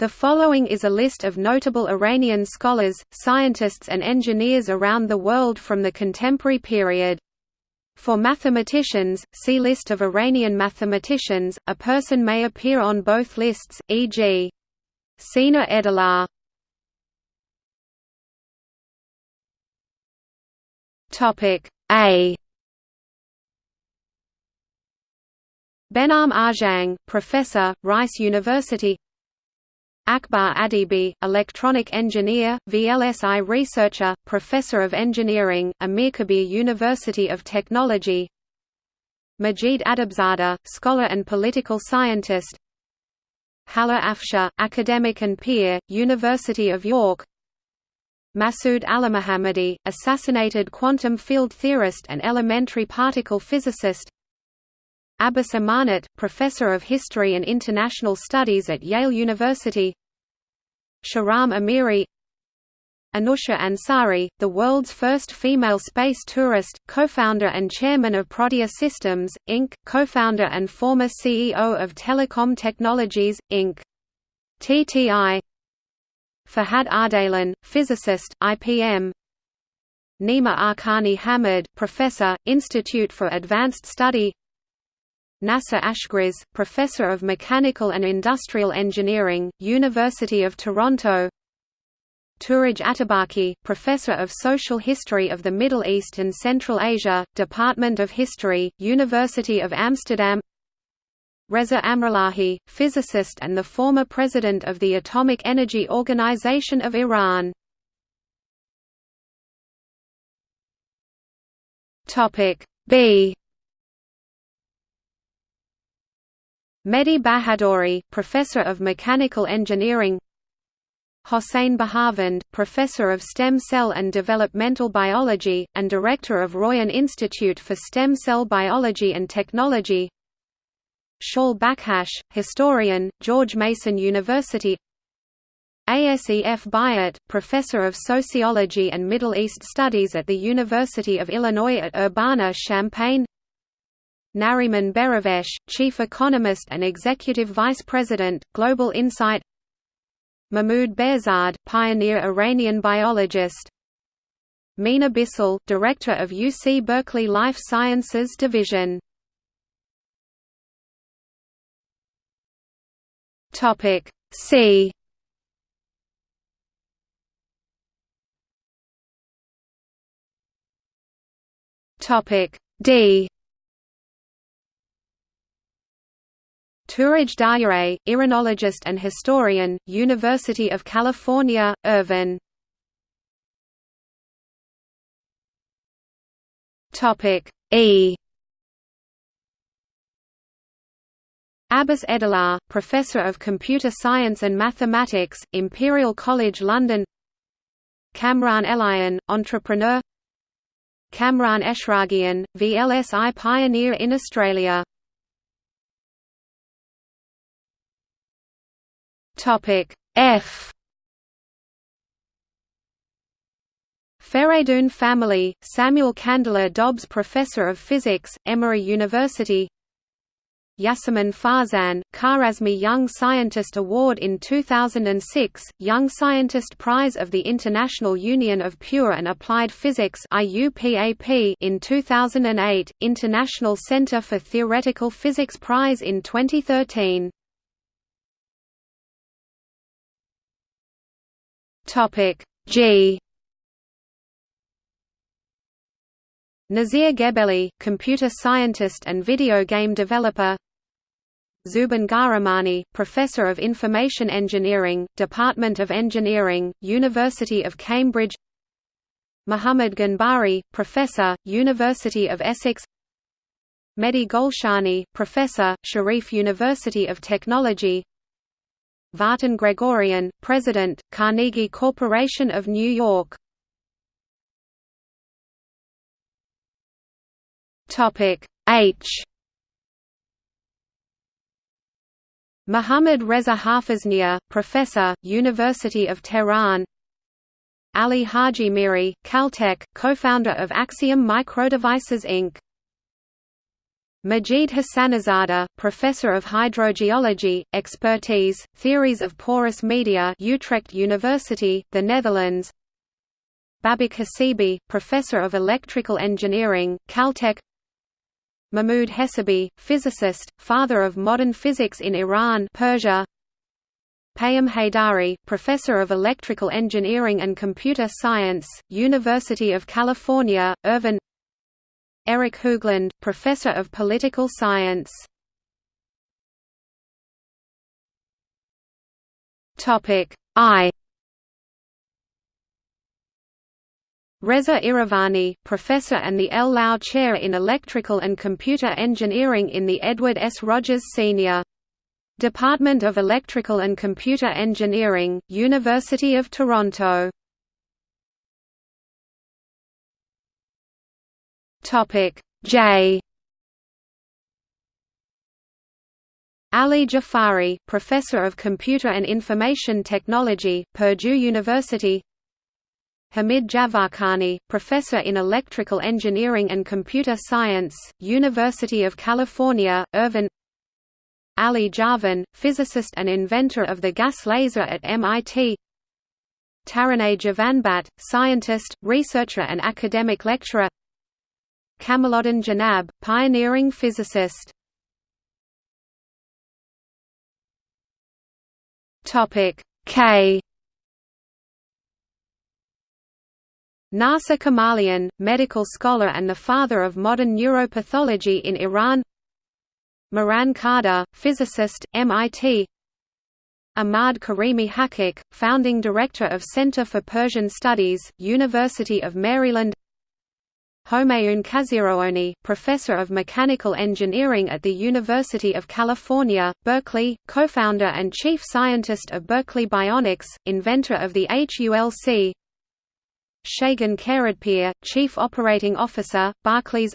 The following is a list of notable Iranian scholars, scientists and engineers around the world from the contemporary period. For mathematicians, see List of Iranian mathematicians. A person may appear on both lists, e.g. Sina Edalar. Topic A. Benam Arjang, professor, Rice University. Akbar Adibi, electronic engineer, VLSI researcher, professor of engineering, Amirkabir University of Technology. Majid Adabzadeh, scholar and political scientist. Haleh Afshar, academic and peer, University of York. Masoud Alimohammadi, assassinated quantum field theorist and elementary particle physicist Abbas Amanat, Professor of History and International Studies at Yale University Shahram Amiri Anousheh Ansari, the world's first female space tourist, co-founder and chairman of Prodea Systems, Inc., co-founder and former CEO of Telecom Technologies, Inc. TTI Farhad Ardalan, physicist, IPM Nima Arkani Hamed, professor, Institute for Advanced Study Nasser Ashgriz, Professor of Mechanical and Industrial Engineering, University of Toronto. Touraj Atabaki, Professor of Social History of the Middle East and Central Asia, Department of History, University of Amsterdam. Reza Amrollahi, physicist and the former president of the Atomic Energy Organization of Iran. B Mehdi Bahadori, Professor of Mechanical Engineering. Hossein Baharvand, Professor of Stem Cell and Developmental Biology, and Director of Royan Institute for Stem Cell Biology and Technology. Shaul Bakhash, Historian, George Mason University. Asef Bayat, Professor of Sociology and Middle East Studies at the University of Illinois at Urbana-Champaign Nariman Behravesh, Chief Economist and Executive Vice President, Global Insight Mahmoud Behzad, pioneer Iranian biologist Mina Bissell, Director of UC Berkeley Life Sciences Division C D Touraj Daryaee, Iranologist and historian, University of California, Irvine. E. Abbas Edalat, Professor of Computer Science and Mathematics, Imperial College London Kamran Elahian, entrepreneur Kamran Eshraghian, VLSI pioneer in Australia Topic F. Fereidoon family, Samuel Candler Dobbs Professor of Physics, Emory University. Yasaman Farzan, Kharazmi Young Scientist Award in 2006, Young Scientist Prize of the International Union of Pure and Applied Physics in 2008, International Center for Theoretical Physics Prize in 2013 Topic G. Nasir Gebelli, computer scientist and video game developer. Zoubin Ghahramani, Professor of Information Engineering, Department of Engineering, University of Cambridge. Muhammad Ghanbari, Professor, University of Essex. Mehdi Golshani, Professor, Sharif University of Technology Vartan Gregorian, President, Carnegie Corporation of New York. H. Muhammad Reza Hafeznia, Professor, University of Tehran. Ali Hajimiri, Caltech, co-founder of Axiom Microdevices Inc. Majid Hassanizadeh, Professor of Hydrogeology, Expertise, Theories of Porous Media Utrecht University, the Netherlands. Babak Hassibi, Professor of Electrical Engineering, Caltech. Mahmoud Hessabi, physicist, father of modern physics in Iran Persia. Payam Heydari, Professor of Electrical Engineering and Computer Science, University of California, Irvine Eric Hooglund, Professor of Political Science. Topic I. Reza Iravani, Professor and the L. Lau Chair in Electrical and Computer Engineering in the Edward S. Rogers Sr. Department of Electrical and Computer Engineering, University of Toronto Topic. J. Ali Jafari, Professor of Computer and Information Technology, Purdue University. Hamid Jafarkhani, Professor in Electrical Engineering and Computer Science, University of California, Irvine. Ali Javan, physicist and inventor of the gas laser at MIT Taraneh Javanbakht, scientist, researcher and academic lecturer Kamaluddin Jenab, pioneering physicist. Topic K. Nasser Kamalian, medical scholar and the father of modern neuropathology in Iran. Mehran Kardar, physicist, MIT. Ahmad Karimi Hakkak, founding director of Center for Persian Studies, University of Maryland. Homayoun Kazerooni, professor of mechanical engineering at the University of California, Berkeley, co-founder and chief scientist of Berkeley Bionics, inventor of the HULC. Shaygan Kheradpir, chief operating officer, Barclays.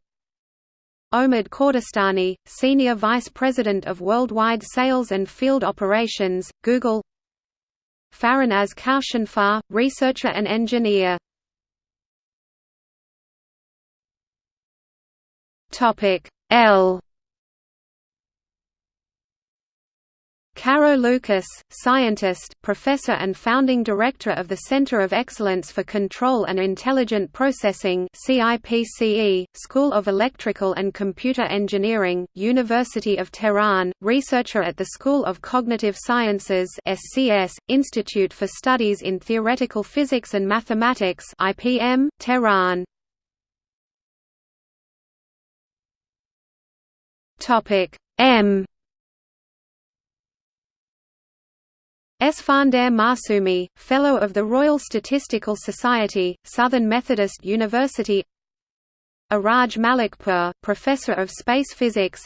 Omid Kordestani, senior vice president of worldwide sales and field operations, Google. Farinaz Koushanfar, researcher and engineer Topic L Caro Lucas, scientist, professor and founding director of the Center of Excellence for Control and Intelligent Processing CIPCE, School of Electrical and Computer Engineering, University of Tehran, researcher at the School of Cognitive Sciences SCS, Institute for Studies in Theoretical Physics and Mathematics IPM, Tehran. Topic M. Esfandiar Maasoumi, Fellow of the Royal Statistical Society, Southern Methodist University. Araj Malikpur, Professor of Space Physics.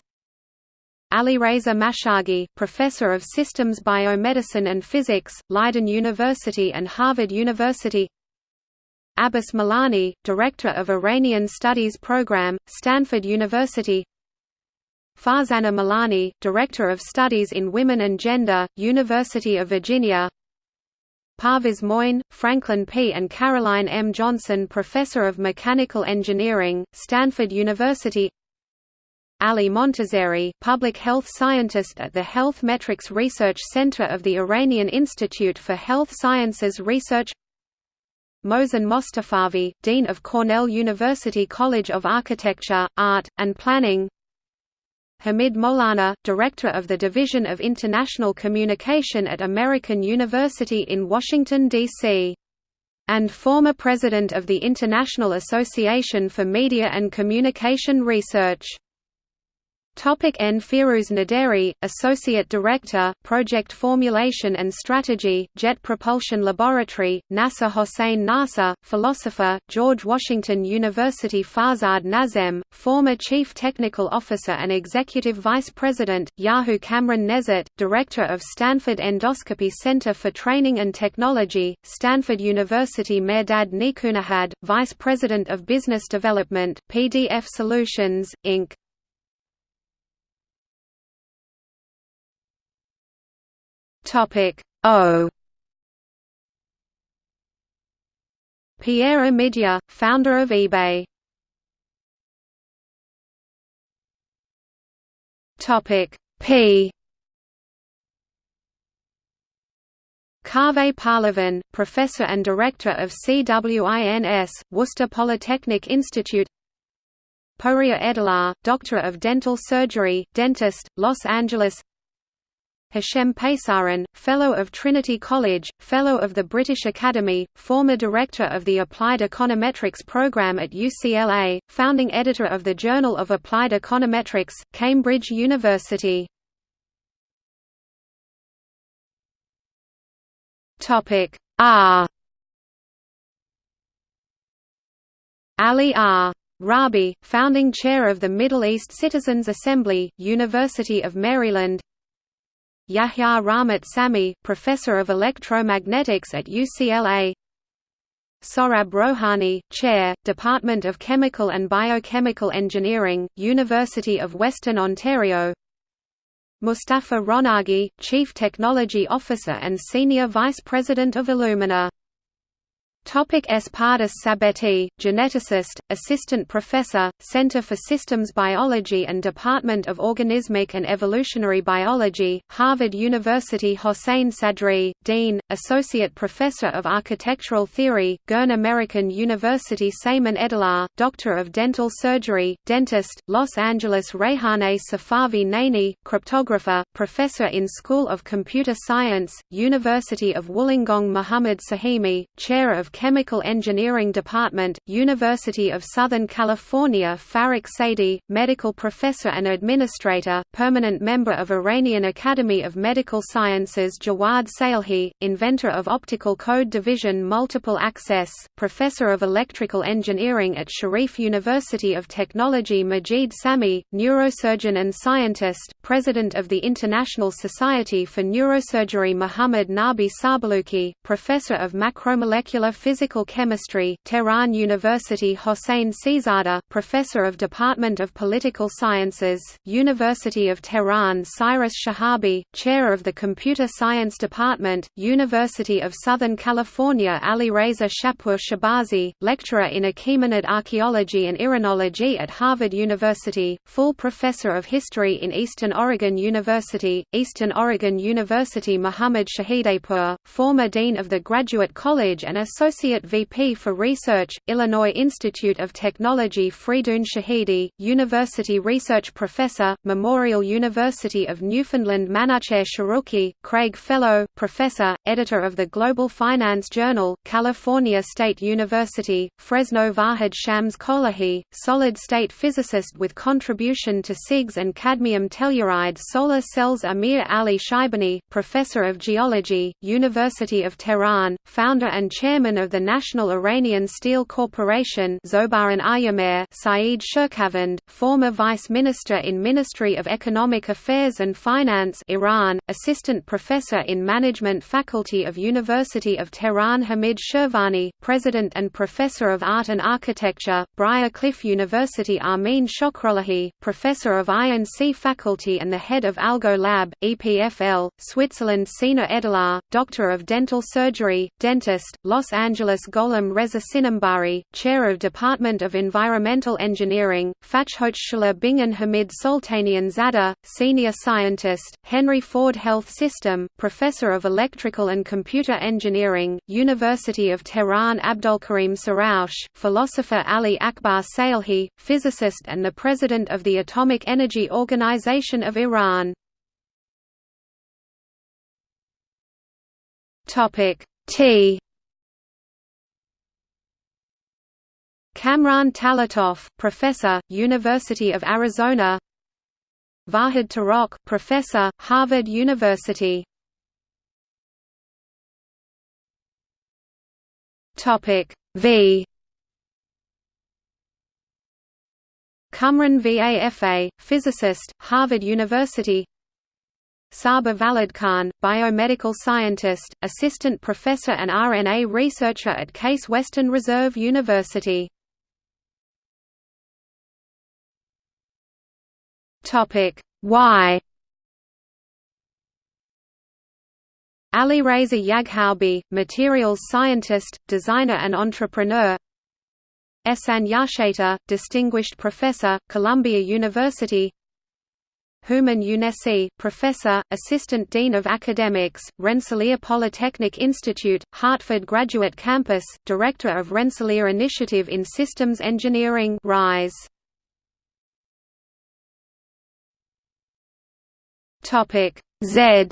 Alireza Mashaghi, Professor of Systems Biomedicine and Physics, Leiden University and Harvard University. Abbas Milani, Director of Iranian Studies Program, Stanford University Farzaneh Milani, Director of Studies in Women and Gender, University of Virginia Parviz Moin, Franklin P. and Caroline M. Johnson Professor of Mechanical Engineering, Stanford University Ali Montazeri, Public Health Scientist at the Health Metrics Research Center of the Iranian Institute for Health Sciences Research Mohsen Mostafavi, Dean of Cornell University College of Architecture, Art, and Planning Hamid Mowlana, Director of the Division of International Communication at American University in Washington, D.C. and former President of the International Association for Media and Communication Research. Topic N. Firuz Naderi, Associate Director, Project Formulation and Strategy, Jet Propulsion Laboratory, NASA Hossein Nasr, Philosopher, George Washington University Farzad Nazem, former Chief Technical Officer and Executive Vice President, Yahoo Camran Nezhat, Director of Stanford Endoscopy Center for Training and Technology, Stanford University Mehrdad Nikoonahad, Vice President of Business Development, PDF Solutions, Inc. Topic O. Pierre Omidyar, founder of eBay. Topic P. Kaveh Pahlavan, Professor and Director of CWINS, Worcester Polytechnic Institute. Pouria Edelar, Doctor of Dental Surgery, Dentist, Los Angeles Hashem Pesaran, Fellow of Trinity College, Fellow of the British Academy, former Director of the Applied Econometrics Program at UCLA, founding editor of the Journal of Applied Econometrics, Cambridge University. R Ali R. Rabi, founding chair of the Middle East Citizens Assembly, University of Maryland Yahya Rahmat Samii, Professor of Electromagnetics at UCLA Sohrab Rohani, Chair, Department of Chemical and Biochemical Engineering, University of Western Ontario. Mustafa Ronaghi, Chief Technology Officer and Senior Vice President of Illumina Topic Espartas Sabeti, geneticist, assistant professor, Center for Systems Biology and Department of Organismic and Evolutionary Biology, Harvard University Hossein Sadri, Dean, Associate Professor of Architectural Theory, Girne American University Saman Edelar, Doctor of Dental Surgery, Dentist, Los Angeles Reihaneh Safavi Naini, Cryptographer, Professor in School of Computer Science, University of Wollongong Muhammad Sahimi, Chair of Chemical Engineering Department, University of Southern California Farik Sadie, Medical Professor and Administrator, Permanent Member of Iranian Academy of Medical Sciences Jawad Salehi, Inventor of Optical Code Division Multiple Access, Professor of Electrical Engineering at Sharif University of Technology Majid Samii, Neurosurgeon and Scientist, President of the International Society for Neurosurgery Muhammad Nabi Sabaluki, Professor of Macromolecular Physical Chemistry, Tehran University Hossein Sizada, Professor of Department of Political Sciences, University of Tehran Cyrus Shahabi, Chair of the Computer Science Department, University of Southern California Ali Reza Shapur Shahbazi, Lecturer in Achaemenid Archaeology and Iranology at Harvard University, full Professor of History in Eastern Oregon University, Eastern Oregon University Muhammad Shahidehpour, former Dean of the Graduate College and Associate Associate VP for Research, Illinois Institute of Technology Freidoun Shahidi, University Research Professor, Memorial University of Newfoundland Manacher Sharuki, Craig Fellow, Professor, Editor of the Global Finance Journal, California State University, Fresno Vahid Shams Kolahi, solid-state physicist with contribution to CIGS and cadmium telluride solar cells Amir Ali Shaibani, Professor of Geology, University of Tehran, founder and chairman of the National Iranian Steel Corporation Saeed Shirkavand, former Vice Minister in Ministry of Economic Affairs and Finance Iran, Assistant Professor in Management Faculty of University of Tehran Hamid Shirvani, President and Professor of Art and Architecture, Briar Cliff University Amin Shokrollahi, Professor of I&C Faculty and the Head of Algo Lab, EPFL, Switzerland Sina Edelar, Doctor of Dental Surgery, Dentist, Los Angeles Angeles Gholam Reza Sinambari, Chair of Department of Environmental Engineering, Fachhochschule Bingen Hamid Soltanian Zadeh, Senior Scientist, Henry Ford Health System, Professor of Electrical and Computer Engineering, University of Tehran Abdolkarim Soroush, philosopher Ali Akbar Salehi, physicist and the President of the Atomic Energy Organization of Iran. Topic T Kamran Talattof, Professor, University of Arizona. Vahid Tarokh, Professor, Harvard University. V. Cumrun Vafa, physicist, Harvard University. Saba Valadkhan, biomedical scientist, assistant professor and RNA researcher at Case Western Reserve University. Topic. Y Ali Reza Yaghoubi, materials scientist, designer and entrepreneur. Ehsan Yarshater, distinguished professor, Columbia University. Houman Younessi, Professor, Assistant Dean of Academics, Rensselaer Polytechnic Institute, Hartford Graduate Campus, Director of Rensselaer Initiative in Systems Engineering RISE. Topic Z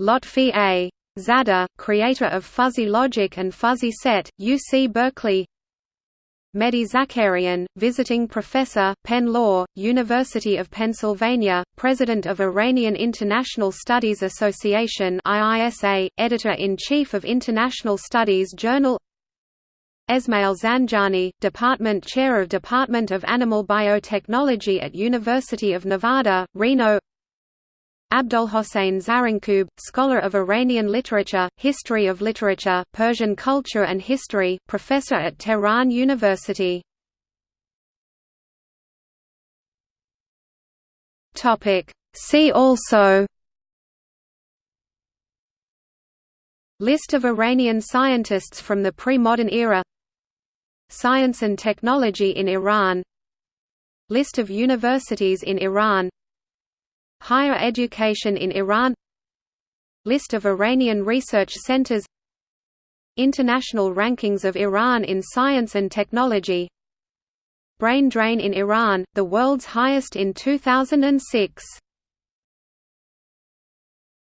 Lotfi A. Zadeh, creator of Fuzzy Logic and Fuzzy Set, UC Berkeley Mehdi Zakarian, visiting professor, Penn Law, University of Pennsylvania, president of Iranian International Studies Association editor-in-chief of International Studies Journal Esmail Zanjani, Department Chair of Department of Animal Biotechnology at University of Nevada, Reno Abdolhossein Zarrinkoob, scholar of Iranian literature, history of literature, Persian culture and history, professor at Tehran University. See also List of Iranian scientists from the pre-modern era Science and technology in Iran. List of universities in Iran. Higher education in Iran. List of Iranian research centers. International rankings of Iran in science and technology. Brain drain in Iran, the world's highest in 2006